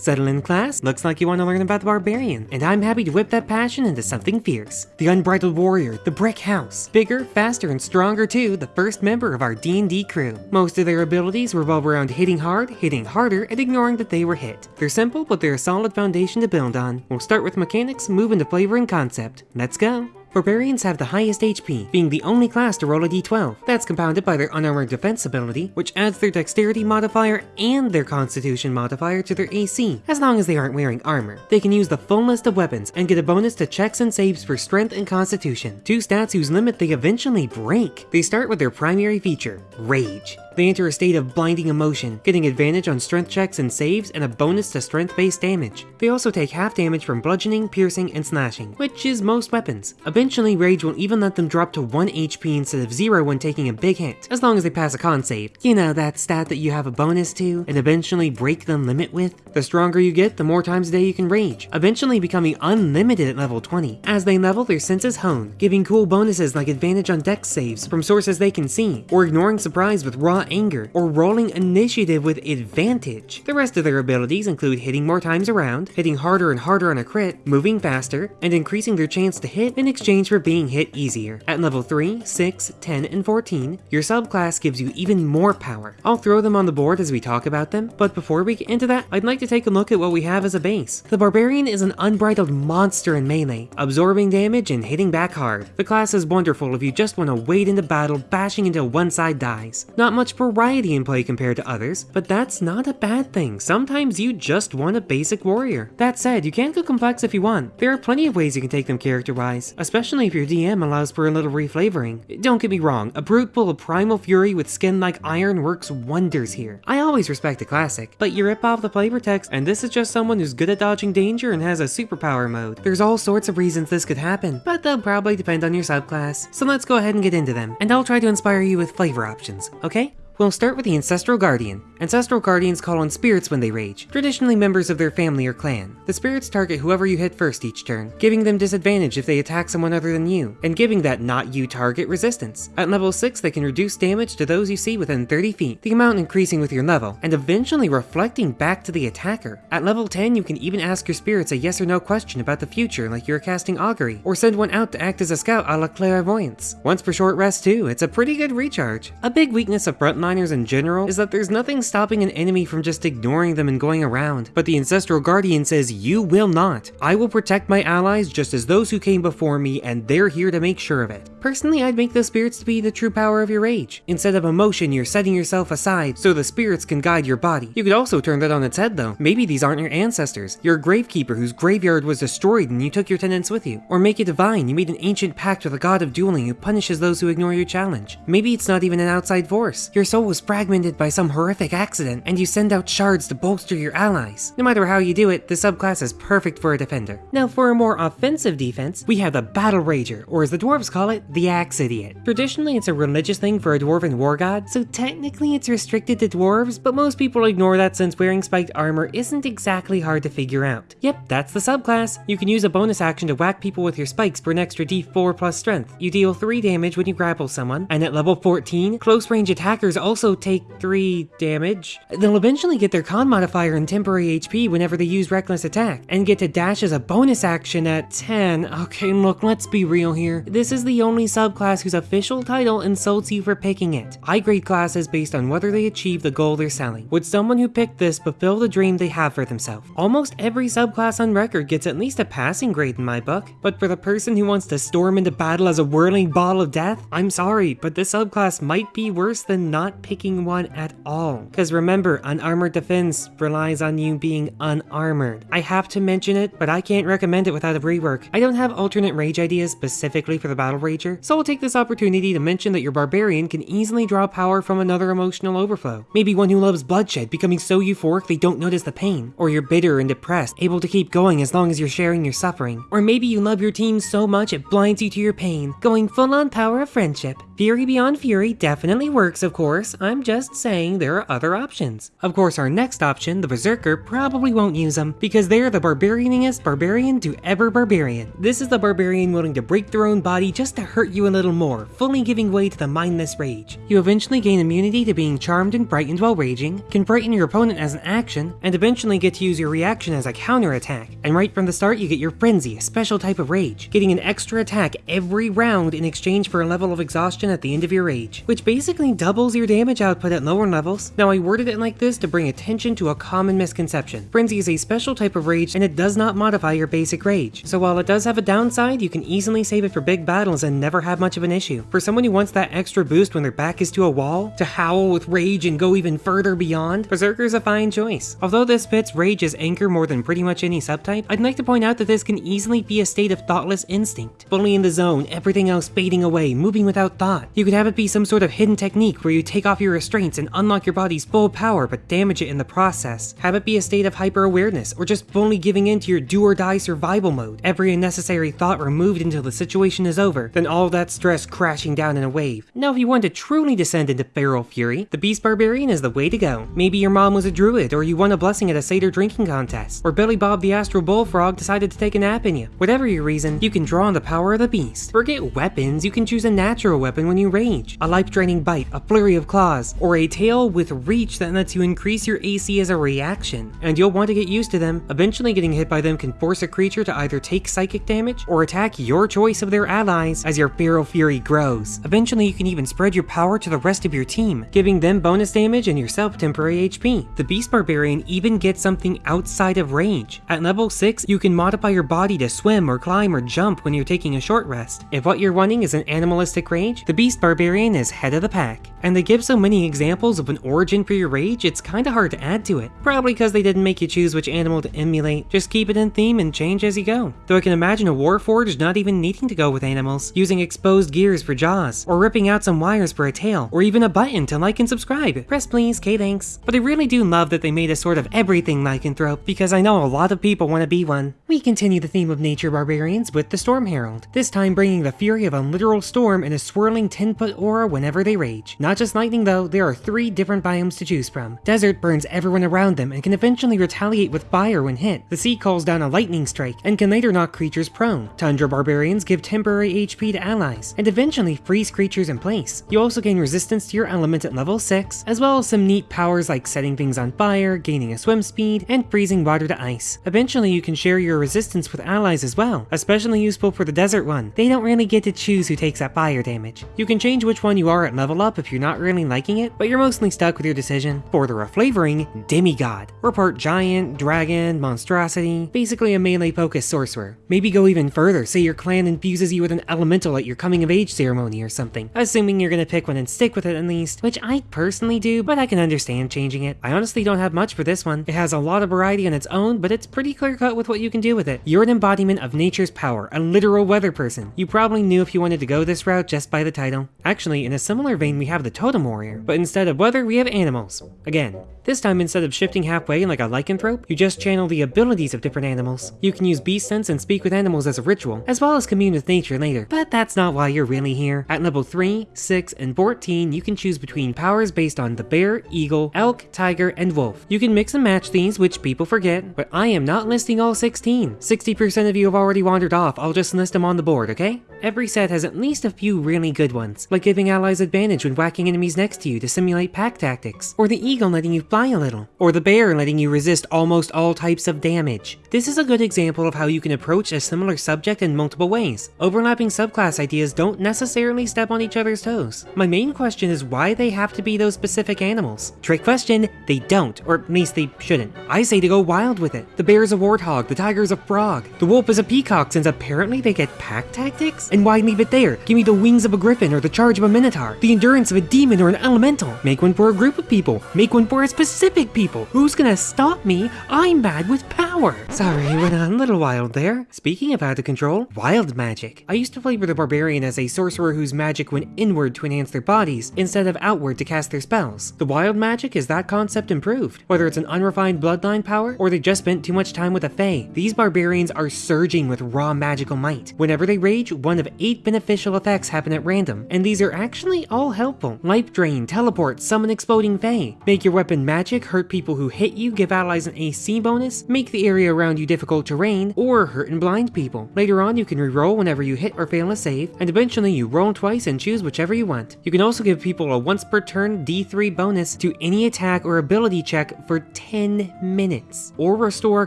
Settle in class? Looks like you want to learn about the Barbarian, and I'm happy to whip that passion into something fierce. The Unbridled Warrior, the Brick House. Bigger, faster, and stronger too, the first member of our D&D crew. Most of their abilities revolve around hitting hard, hitting harder, and ignoring that they were hit. They're simple, but they're a solid foundation to build on. We'll start with mechanics, move into flavor and concept. Let's go! Barbarians have the highest HP, being the only class to roll a d12. That's compounded by their unarmored defense ability, which adds their dexterity modifier and their constitution modifier to their AC, as long as they aren't wearing armor. They can use the full list of weapons and get a bonus to checks and saves for strength and constitution, two stats whose limit they eventually break. They start with their primary feature, Rage. They enter a state of blinding emotion, getting advantage on strength checks and saves and a bonus to strength-based damage. They also take half damage from bludgeoning, piercing, and slashing, which is most weapons. Eventually, Rage will even let them drop to 1 HP instead of 0 when taking a big hit, as long as they pass a con save. You know, that stat that you have a bonus to, and eventually break the limit with? The stronger you get, the more times a day you can rage, eventually becoming unlimited at level 20. As they level, their senses hone, giving cool bonuses like advantage on dex saves from sources they can see, or ignoring surprise with raw anger, or rolling initiative with advantage. The rest of their abilities include hitting more times around, hitting harder and harder on a crit, moving faster, and increasing their chance to hit in exchange for being hit easier. At level 3, 6, 10, and 14, your subclass gives you even more power. I'll throw them on the board as we talk about them, but before we get into that, I'd like to take a look at what we have as a base. The Barbarian is an unbridled monster in melee, absorbing damage and hitting back hard. The class is wonderful if you just want to wade into battle, bashing until one side dies. Not much variety in play compared to others, but that's not a bad thing. Sometimes you just want a basic warrior. That said, you can go complex if you want. There are plenty of ways you can take them character-wise, especially if your DM allows for a little reflavoring. Don't get me wrong, a brute full of primal fury with skin like iron works wonders here. I always respect a classic, but you rip off the flavor text and this is just someone who's good at dodging danger and has a superpower mode. There's all sorts of reasons this could happen, but they'll probably depend on your subclass. So let's go ahead and get into them, and I'll try to inspire you with flavor options, okay? We'll start with the Ancestral Guardian. Ancestral Guardians call on spirits when they rage, traditionally members of their family or clan. The spirits target whoever you hit first each turn, giving them disadvantage if they attack someone other than you, and giving that not you target resistance. At level 6, they can reduce damage to those you see within 30 feet, the amount increasing with your level, and eventually reflecting back to the attacker. At level 10, you can even ask your spirits a yes or no question about the future like you're casting Augury, or send one out to act as a scout a la Clairvoyance. Once per short rest too, it's a pretty good recharge. A big weakness of in general is that there's nothing stopping an enemy from just ignoring them and going around, but the Ancestral Guardian says you will not. I will protect my allies just as those who came before me and they're here to make sure of it. Personally, I'd make those spirits to be the true power of your rage. Instead of emotion, you're setting yourself aside so the spirits can guide your body. You could also turn that on its head though. Maybe these aren't your ancestors. You're a gravekeeper whose graveyard was destroyed and you took your tenants with you. Or make it divine, you made an ancient pact with a god of dueling who punishes those who ignore your challenge. Maybe it's not even an outside force. Your soul was fragmented by some horrific accident and you send out shards to bolster your allies. No matter how you do it, the subclass is perfect for a defender. Now for a more offensive defense, we have the Battle Rager, or as the dwarves call it, the Axe Idiot. Traditionally, it's a religious thing for a dwarven war god, so technically it's restricted to dwarves, but most people ignore that since wearing spiked armor isn't exactly hard to figure out. Yep, that's the subclass. You can use a bonus action to whack people with your spikes for an extra d4 plus strength. You deal 3 damage when you grapple someone, and at level 14, close range attackers also take 3 damage. They'll eventually get their con modifier and temporary HP whenever they use reckless attack, and get to dash as a bonus action at 10. Okay, look, let's be real here. This is the only subclass whose official title insults you for picking it. I grade classes based on whether they achieve the goal they're selling. Would someone who picked this fulfill the dream they have for themselves? Almost every subclass on record gets at least a passing grade in my book, but for the person who wants to storm into battle as a whirling ball of death, I'm sorry, but this subclass might be worse than not picking one at all. Cause remember, unarmored defense relies on you being unarmored. I have to mention it, but I can't recommend it without a rework. I don't have alternate rage ideas specifically for the Battle Rager, so I'll take this opportunity to mention that your barbarian can easily draw power from another emotional overflow. Maybe one who loves bloodshed, becoming so euphoric they don't notice the pain. Or you're bitter and depressed, able to keep going as long as you're sharing your suffering. Or maybe you love your team so much it blinds you to your pain, going full on power of friendship. Fury Beyond Fury definitely works, of course, course, I'm just saying there are other options. Of course, our next option, the Berserker, probably won't use them because they're the barbarianingest barbarian to ever barbarian. This is the barbarian willing to break their own body just to hurt you a little more, fully giving way to the mindless rage. You eventually gain immunity to being charmed and frightened while raging, can frighten your opponent as an action, and eventually get to use your reaction as a counter attack. And right from the start, you get your Frenzy, a special type of rage, getting an extra attack every round in exchange for a level of exhaustion at the end of your rage, which basically doubles your damage output at lower levels. Now I worded it like this to bring attention to a common misconception. Frenzy is a special type of rage and it does not modify your basic rage. So while it does have a downside, you can easily save it for big battles and never have much of an issue. For someone who wants that extra boost when their back is to a wall, to howl with rage and go even further beyond, Berserker is a fine choice. Although this fits rage as anchor more than pretty much any subtype, I'd like to point out that this can easily be a state of thoughtless instinct. Fully in the zone, everything else fading away, moving without thought. You could have it be some sort of hidden technique where you take off your restraints and unlock your body's full power but damage it in the process. Have it be a state of hyper awareness or just fully giving in to your do or die survival mode. Every unnecessary thought removed until the situation is over, then all that stress crashing down in a wave. Now if you want to truly descend into feral fury, the Beast Barbarian is the way to go. Maybe your mom was a druid or you won a blessing at a satyr drinking contest, or Billy Bob the Astral Bullfrog decided to take a nap in you. Whatever your reason, you can draw on the power of the beast. Forget weapons, you can choose a natural weapon when you rage. A life-draining bite, a flurry of claws, or a tail with reach that lets you increase your AC as a reaction. And you'll want to get used to them. Eventually getting hit by them can force a creature to either take psychic damage or attack your choice of their allies as your feral fury grows. Eventually you can even spread your power to the rest of your team, giving them bonus damage and yourself temporary HP. The Beast Barbarian even gets something outside of range. At level 6, you can modify your body to swim or climb or jump when you're taking a short rest. If what you're wanting is an animalistic rage, the Beast Barbarian is head of the pack. And they give so many examples of an origin for your rage, it's kinda hard to add to it. Probably because they didn't make you choose which animal to emulate, just keep it in theme and change as you go. Though I can imagine a Warforged not even needing to go with animals, using exposed gears for jaws, or ripping out some wires for a tail, or even a button to like and subscribe. Press please, K thanks. But I really do love that they made a sort of everything lycanthrope, because I know a lot of people want to be one. We continue the theme of nature barbarians with the Storm Herald, this time bringing the fury of a literal storm and a swirling 10 foot aura whenever they rage. Not just lightning though, there are three different biomes to choose from. Desert burns everyone around them and can eventually retaliate with fire when hit. The sea calls down a lightning strike and can later knock creatures prone. Tundra barbarians give temporary HP to allies and eventually freeze creatures in place. You also gain resistance to your element at level 6, as well as some neat powers like setting things on fire, gaining a swim speed, and freezing water to ice. Eventually you can share your resistance with allies as well, especially useful for the desert one. They don't really get to choose who takes that fire damage. You can change which one you are at level up if you're not liking it, but you're mostly stuck with your decision. For the reflavoring, Demigod. Or part giant, dragon, monstrosity, basically a melee focused sorcerer. Maybe go even further, say your clan infuses you with an elemental at your coming of age ceremony or something. Assuming you're gonna pick one and stick with it at least, which I personally do, but I can understand changing it. I honestly don't have much for this one. It has a lot of variety on its own, but it's pretty clear cut with what you can do with it. You're an embodiment of nature's power, a literal weather person. You probably knew if you wanted to go this route just by the title. Actually, in a similar vein we have the Totem Warrior, but instead of weather we have animals. Again, this time instead of shifting halfway like a lycanthrope, you just channel the abilities of different animals. You can use beast sense and speak with animals as a ritual, as well as commune with nature later. But that's not why you're really here. At level 3, 6, and 14, you can choose between powers based on the bear, eagle, elk, tiger, and wolf. You can mix and match these, which people forget, but I am not listing all 16. 60% of you have already wandered off, I'll just list them on the board, okay? Every set has at least a few really good ones, like giving allies advantage when whacking enemies next to you to simulate pack tactics, or the eagle letting you fly a little, or the bear letting you resist almost all types of damage. This is a good example of how you can approach a similar subject in multiple ways. Overlapping subclass ideas don't necessarily step on each other's toes. My main question is why they have to be those specific animals. Trick question, they don't, or at least they shouldn't. I say to go wild with it. The bear is a warthog, the tiger is a frog, the wolf is a peacock since apparently they get pack tactics? And why leave it there? Give me the wings of a griffin or the charge of a minotaur, the endurance of a demon or an elemental. Make one for a group of people. Make one for a specific people. Who's gonna stop me? I'm mad with power. Sorry, went on a little wild there. Speaking of out of control, wild magic. I used to flavor the barbarian as a sorcerer whose magic went inward to enhance their bodies instead of outward to cast their spells. The wild magic is that concept improved. Whether it's an unrefined bloodline power or they just spent too much time with a fae, these barbarians are surging with raw magical might. Whenever they rage, one of 8 beneficial effects happen at random, and these are actually all helpful. Life Drain, Teleport, Summon Exploding Fae. Make your weapon magic, hurt people who hit you, give allies an AC bonus, make the area around you difficult terrain, or hurt and blind people. Later on, you can reroll whenever you hit or fail a save, and eventually you roll twice and choose whichever you want. You can also give people a once per turn D3 bonus to any attack or ability check for 10 minutes, or restore a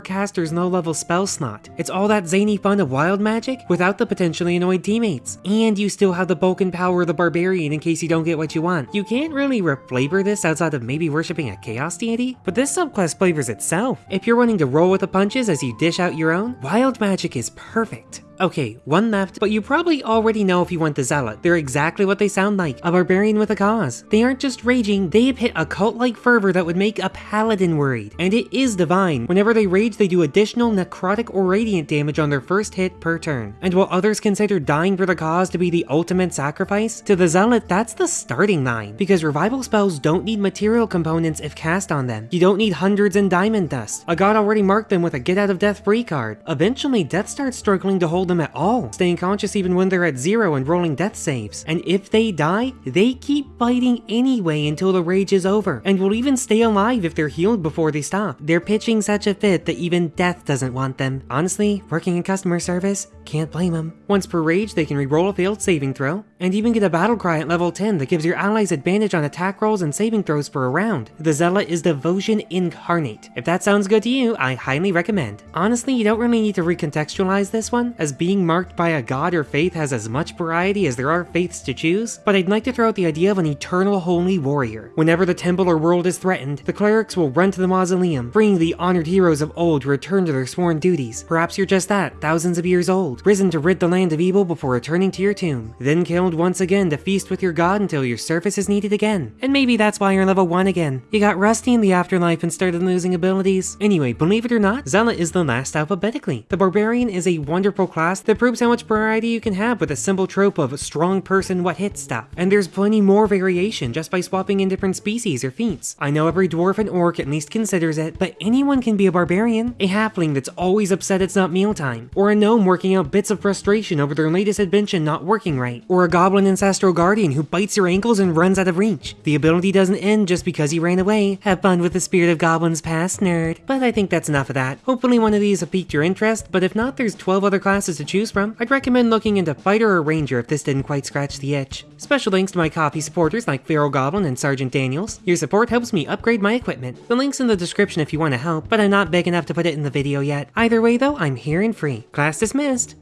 caster's low level spell slot. It's all that zany fun of wild magic without the potentially annoyed teammates. And you still have the bulk and power of the barbarian in case you don't get what you want. You can't really reflavor this outside of maybe worshipping a chaos deity, but this subclass flavors itself. If you're wanting to roll with the punches as you dish out your own, wild magic is perfect. Okay, one left, but you probably already know if you want the Zealot. They're exactly what they sound like, a barbarian with a cause. They aren't just raging, they have hit a cult-like fervor that would make a paladin worried. And it is divine. Whenever they rage, they do additional necrotic or radiant damage on their first hit per turn. And while others consider dying for the cause to be the ultimate sacrifice, to the Zealot, that's the starting line. Because revival spells don't need material components if cast on them. You don't need hundreds in diamond dust. A god already marked them with a get out of death free card. Eventually, death starts struggling to hold them at all, staying conscious even when they're at zero and rolling death saves. And if they die, they keep fighting anyway until the rage is over, and will even stay alive if they're healed before they stop. They're pitching such a fit that even death doesn't want them. Honestly, working in customer service, can't blame them. Once per rage, they can reroll a failed saving throw, and even get a battle cry at level 10 that gives your allies advantage on attack rolls and saving throws for a round. The Zealot is the devotion incarnate. If that sounds good to you, I highly recommend. Honestly, you don't really need to recontextualize this one, as being marked by a god or faith has as much variety as there are faiths to choose, but I'd like to throw out the idea of an eternal holy warrior. Whenever the temple or world is threatened, the clerics will run to the mausoleum, bringing the honored heroes of old to return to their sworn duties. Perhaps you're just that, thousands of years old, risen to rid the land of evil before returning to your tomb, then killed once again to feast with your god until your service is needed again. And maybe that's why you're level 1 again. You got rusty in the afterlife and started losing abilities. Anyway, believe it or not, Zealot is the last alphabetically. The Barbarian is a wonderful class that proves how much variety you can have with a simple trope of strong person what hit stuff. And there's plenty more variation just by swapping in different species or feats. I know every dwarf and orc at least considers it, but anyone can be a barbarian. A halfling that's always upset it's not mealtime, or a gnome working out bits of frustration over their latest invention not working right, or a goblin ancestral guardian who bites your ankles and runs out of reach. The ability doesn't end just because he ran away. Have fun with the spirit of goblins past, nerd. But I think that's enough of that. Hopefully one of these have piqued your interest, but if not, there's 12 other classes to choose from. I'd recommend looking into Fighter or Ranger if this didn't quite scratch the itch. Special thanks to my Ko-fi supporters like Feral Goblin and Sergeant Daniels. Your support helps me upgrade my equipment. The link's in the description if you want to help, but I'm not big enough to put it in the video yet. Either way though, I'm here and free. Class dismissed.